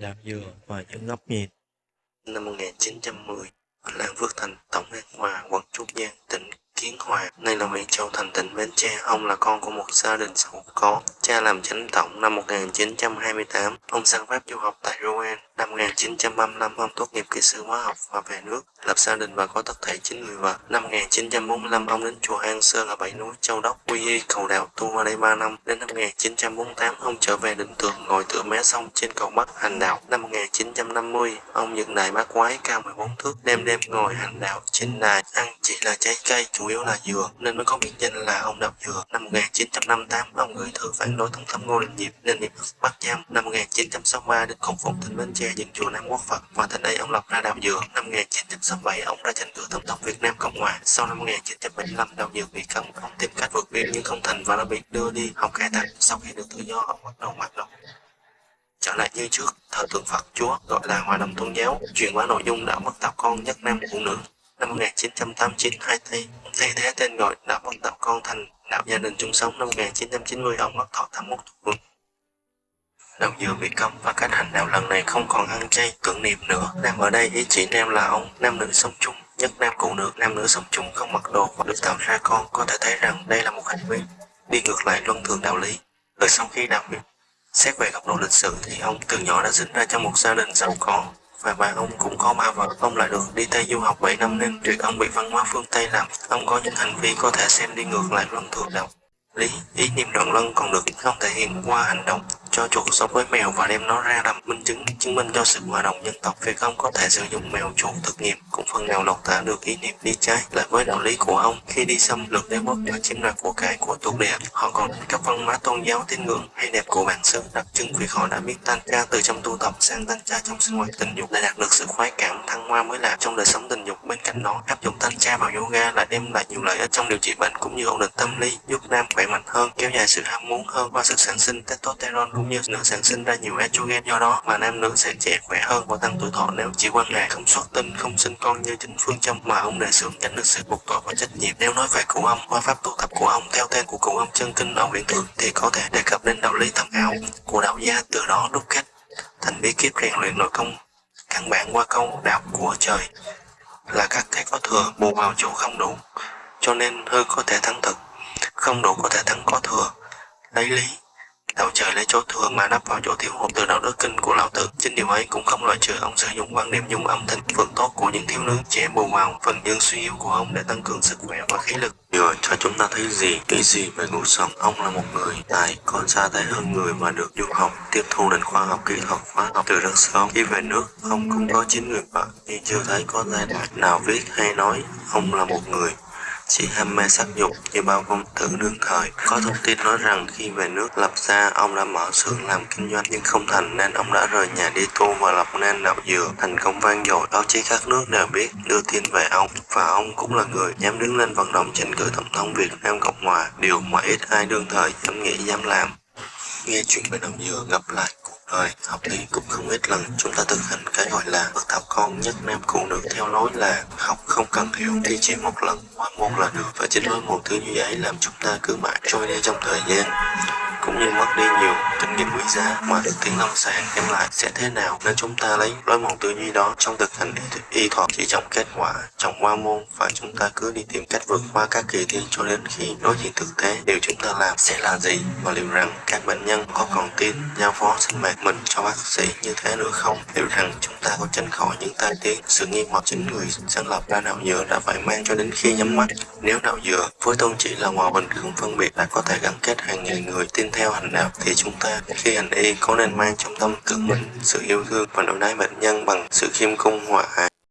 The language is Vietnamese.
làm dừa và những góc nhìn. Năm 1910, Lan Phước Thành, Tổng An Hòa, quận Trúc Giang, tỉnh Hòa, nay là huyện Châu Thành, tỉnh Bến Tre. Ông là con của một gia đình giàu có. Cha làm chánh tổng năm 1928. Ông sang Pháp du học tại Rouen. Năm 1935, ông tốt nghiệp kỹ sư hóa học và về nước, lập gia đình và có tất thể 9 người vợ. Năm 1945, ông đến chùa An Sơn ở Bảy Núi, Châu Đốc, Quy Y, cầu đạo tu ở đây 3 năm. Đến năm 1948, ông trở về định tượng ngồi tựa mé sông trên cầu Bắc hành đạo. Năm 1950, ông dựng đài bát quái cao 14 thước, đêm đêm ngồi hành đạo trên đài, ăn chỉ là trái cây, chủ yếu là dừa, nên mới có biệt danh là ông đạo dừa. Năm 1958, ông gửi thư phản đối tổng thống Ngô Đình Diệm nên bị bắt giam. Năm 1963, đến khổng Phụng tỉnh Bến Tre dựng chùa Nam Quốc Phật và tại đây ông lập ra đạo dừa. Năm 1967, ông ra tranh cử tổng thống Việt Nam Cộng Hòa. Sau năm 1975, đạo dừa bị cấm, ông tìm cách vượt biên nhưng không thành và đã bị đưa đi học cải tạo. Sau khi được tự do, ông bắt đầu hoạt động trở lại như trước, thờ tượng Phật Chúa gọi là hòa đồng tôn giáo, truyền bá nội dung đạo bất tạo con nhất nam phụ nữ. Năm 1989, hai Tây thay thế tên gọi đạo bất tạo con thành đạo gia đình chung sống. Năm 1990, ông mất thọ 81 tuổi. Đạo dừa bị cấm và cách hành đạo lần này không còn ăn chay tưởng niệm nữa. Nam ở đây ý chỉ nam là ông, nam nữ sống chung, nhất nam cụ nữ, nam nữ sống chung không mặc đồ và được tạo ra con. Có thể thấy rằng đây là một hành vi đi ngược lại luân thường đạo lý. rồi sau khi đạo việc Xét về góc độ lịch sử thì ông từ nhỏ đã sinh ra trong một gia đình giàu có và bà ông cũng có ba vợ. Ông lại được đi Tây du học 7 năm nên chuyện ông bị văn hóa phương Tây làm. Ông có những hành vi có thể xem đi ngược lại luân thường đạo lý. Ý niệm đoạn lân còn được không thể hiện qua hành động cho chuột sống với mèo và đem nó ra làm minh chứng chứng minh cho sự hòa đồng dân tộc việc ông có thể sử dụng mèo chuột thực nghiệm, cũng phần nào lột tả được ý niệm đi trái lại với đạo lý của ông. Khi đi xâm lược đế quốc và chiếm đoạt của cải của thuộc địa họ còn các văn hóa tôn giáo tín ngưỡng hay đẹp của bản xứ. Đặc trưng vì họ đã biết tan tra từ trong tu tập sang tan tra trong sinh hoạt tình dục để đạt được sự khoái cảm, thăng hoa mới lạ trong đời sống tình dục. Bên cạnh đó, áp dụng tan tra vào yoga lại đem lại nhiều lợi ích trong điều trị bệnh cũng như ổn định tâm lý, giúp nam khỏe mạnh hơn, kéo dài sự ham muốn hơn qua sự sản sinh testosterone cũng như nữ sản sinh ra nhiều estrogen do đó. Mà nam nữ sẽ trẻ khỏe hơn và tăng tuổi thọ nếu chỉ quan hệ không xuất tinh, không sinh con như chính phương châm mà ông đề xướng tránh được sự buộc tội và trách nhiệm. Nếu nói về cụ ông, qua pháp tu tập của ông theo tên của cụ ông chân kinh ở huyện thượng thì có thể đề cập đến đạo lý thâm ảo của đạo gia từ đó đúc kết thành bí kíp rèn luyện nội công. Căn bản qua câu đạo của trời là các cái có thừa, bù vào chỗ không đủ, cho nên hư có thể thắng thực, không đủ có thể thắng có thừa. Lấy lý đạo trời lấy chỗ thừa mà nắp vào chỗ thiếu hụt từ đạo đức kinh của lão tử. Chính điều ấy cũng không loại trừ ông sử dụng quan điểm dùng âm thanh phượng tốt của những thiếu nữ trẻ bù vào phần dương suy yếu của ông để tăng cường sức khỏe và khí lực. Rồi cho chúng ta thấy gì? Nghĩ gì về cuộc sống ông là một người tài con xa thế hơn người mà được du học. Tiếp thu nền khoa học kỹ thuật hóa học từ rất sớm. Khi về nước, ông cũng có chín người vợ nhưng chưa thấy có giai đoạn nào viết hay nói, ông là một người chỉ ham mê sắc dục như bao công tử đương thời. Có thông tin nói rằng khi về nước lập gia, ông đã mở xưởng làm kinh doanh nhưng không thành nên ông đã rời nhà đi tu và lập nên đạo dừa. Thành công vang dội, báo chí các nước đều biết đưa tin về ông và ông cũng là người dám đứng lên vận động tranh cử tổng thống Việt Nam Cộng Hòa, điều mà ít ai đương thời dám nghĩ dám làm. Nghe chuyện về đạo dừa gặp lại rồi, học thì cũng không ít lần chúng ta thực hành cái gọi là bậc thảo con nhất nam phụ nữ. Theo lối là học không cần hiểu thì chỉ một lần hoặc môn là được. Và chính lối một thứ như vậy làm chúng ta cứ mãi trôi đi trong thời gian cũng như mất đi nhiều kinh nghiệm quý giá mà được tiếng lâm sàng đem lại sẽ thế nào nên chúng ta lấy lối mòn tư duy đó trong thực hành y thuật chỉ trọng kết quả trọng qua môn và chúng ta cứ đi tìm cách vượt qua các kỳ thi cho đến khi đối diện thực tế. Điều chúng ta làm sẽ là gì và liệu rằng các bệnh nhân có còn tin giao phó sinh mạng mình cho bác sĩ như thế nữa không? Liệu rằng chúng ta có tránh khỏi những tai tiếng, sự nghi hoặc chính người sáng lập ra đạo dừa đã phải mang cho đến khi nhắm mắt? Nếu đạo dừa với tôn chỉ là hòa bình không phân biệt đã có thể gắn kết hàng ngàn người tin theo theo hành đạo thì chúng ta khi hành y có nên mang trong tâm tưởng mình sự yêu thương và đối đãi bệnh nhân bằng sự khiêm cung hòa ái.